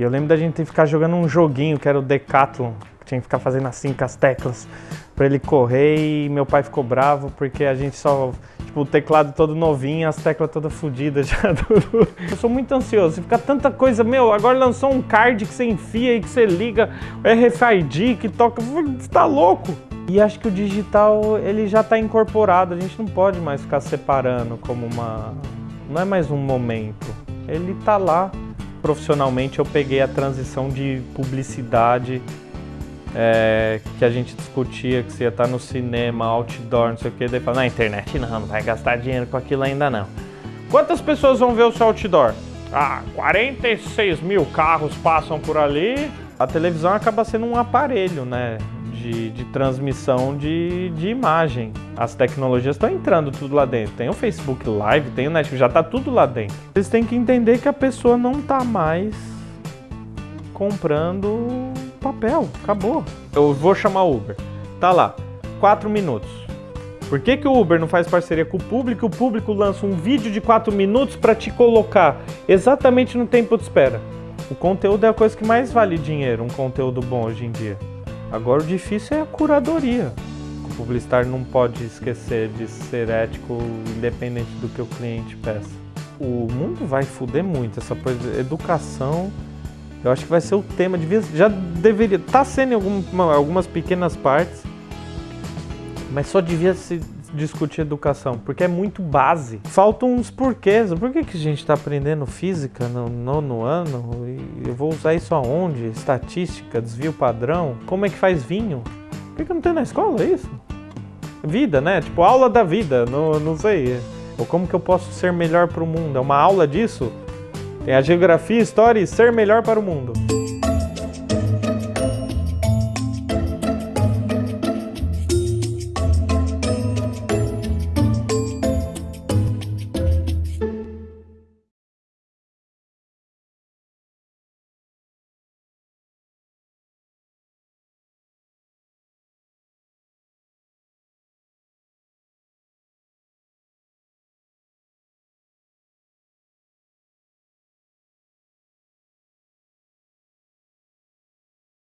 E eu lembro da gente ficar jogando um joguinho que era o Decathlon, que tinha que ficar fazendo assim com as teclas para ele correr e meu pai ficou bravo porque a gente só, tipo, o teclado todo novinho, as teclas todas fodidas já. Eu sou muito ansioso, fica tanta coisa, meu, agora lançou um card que você enfia e que você liga, RFID que toca, você tá louco? E acho que o digital, ele já está incorporado, a gente não pode mais ficar separando como uma... não é mais um momento, ele tá lá profissionalmente eu peguei a transição de publicidade é, que a gente discutia que você ia estar no cinema, outdoor, não sei o que, daí fala, na internet não, não vai gastar dinheiro com aquilo ainda não. Quantas pessoas vão ver o seu outdoor? Ah, 46 mil carros passam por ali. A televisão acaba sendo um aparelho, né? De, de, transmissão de, de, imagem. As tecnologias estão entrando tudo lá dentro. Tem o Facebook Live, tem o Netflix, já está tudo lá dentro. Vocês têm que entender que a pessoa não está mais comprando papel, acabou. Eu vou chamar o Uber. Tá lá, 4 minutos. Por que, que o Uber não faz parceria com o público? O público lança um vídeo de 4 minutos para te colocar exatamente no tempo de espera. O conteúdo é a coisa que mais vale dinheiro, um conteúdo bom hoje em dia. Agora o difícil é a curadoria. O publicitário não pode esquecer de ser ético independente do que o cliente peça. O mundo vai fuder muito, essa coisa, educação, eu acho que vai ser o tema, devia, já deveria, tá sendo em alguma, algumas pequenas partes, mas só devia se discutir educação, porque é muito base. Faltam uns porquês. Por que, que a gente está aprendendo física no nono ano? E eu vou usar isso aonde? Estatística, desvio padrão? Como é que faz vinho? Por que, que não tem na escola isso? Vida, né? Tipo, aula da vida, não, não sei. Ou como que eu posso ser melhor para o mundo? É uma aula disso? Tem a geografia, história e ser melhor para o mundo.